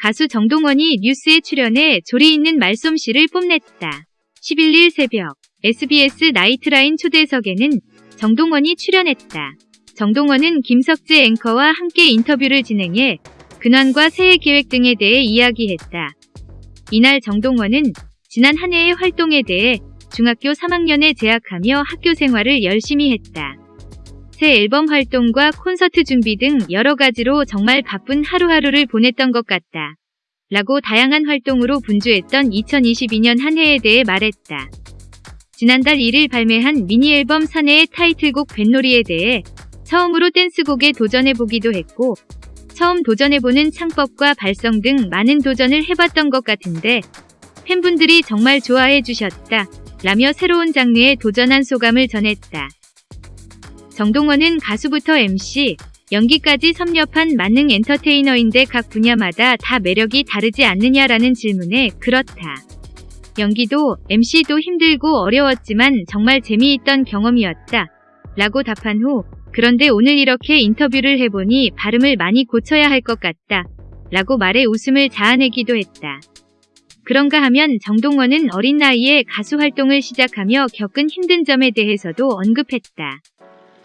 가수 정동원이 뉴스에 출연해 조리 있는 말솜씨를 뽐냈다. 11일 새벽 SBS 나이트라인 초대석에는 정동원이 출연했다. 정동원은 김석재 앵커와 함께 인터뷰를 진행해 근황과 새해 계획 등에 대해 이야기했다. 이날 정동원은 지난 한 해의 활동에 대해 중학교 3학년에 재학하며 학교 생활을 열심히 했다. 새 앨범 활동과 콘서트 준비 등 여러 가지로 정말 바쁜 하루하루를 보냈던 것 같다. 라고 다양한 활동으로 분주했던 2022년 한 해에 대해 말했다. 지난달 1일 발매한 미니 앨범 사내의 타이틀곡 뱃놀이에 대해 처음으로 댄스곡에 도전해보기도 했고 처음 도전해보는 창법과 발성 등 많은 도전을 해봤던 것 같은데 팬분들이 정말 좋아해 주셨다. 라며 새로운 장르에 도전한 소감을 전했다. 정동원은 가수부터 MC, 연기까지 섭렵한 만능 엔터테이너인데 각 분야마다 다 매력이 다르지 않느냐라는 질문에 그렇다. 연기도 MC도 힘들고 어려웠지만 정말 재미있던 경험이었다. 라고 답한 후 그런데 오늘 이렇게 인터뷰를 해보니 발음을 많이 고쳐야 할 것 같다. 라고 말해 웃음을 자아내기도 했다. 그런가 하면 정동원은 어린 나이에 가수 활동을 시작하며 겪은 힘든 점에 대해서도 언급했다.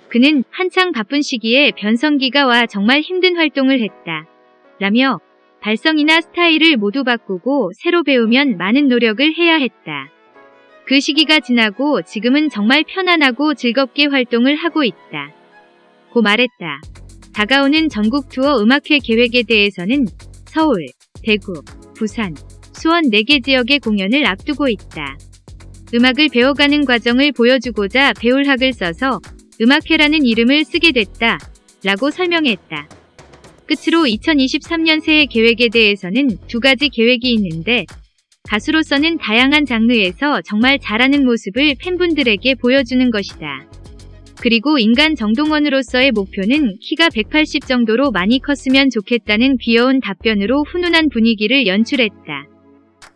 그는 한창 바쁜 시기에 변성기가 와 정말 힘든 활동을 했다. 라며 발성이나 스타일을 모두 바꾸고 새로 배우면 많은 노력을 해야 했다. 그 시기가 지나고 지금은 정말 편안하고 즐겁게 활동을 하고 있다. 고 말했다. 다가오는 전국 투어 음악회 계획에 대해서는 서울, 대구, 부산, 수원 4개 지역의 공연을 앞두고 있다. 음악을 배워가는 과정을 보여주고자 배울학을 써서 음악회라는 이름을 쓰게 됐다. 라고 설명했다. 끝으로 2023년 새해 계획에 대해서는 두 가지 계획이 있는데 가수로서는 다양한 장르에서 정말 잘하는 모습을 팬분들에게 보여주는 것이다. 그리고 인간 정동원으로서의 목표는 키가 180 정도로 많이 컸으면 좋겠다는 귀여운 답변으로 훈훈한 분위기를 연출했다.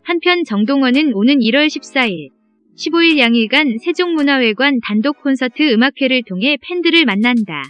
한편 정동원은 오는 1월 14일, 15일 양일간 세종문화회관 단독 콘서트 음악회를 통해 팬들을 만난다.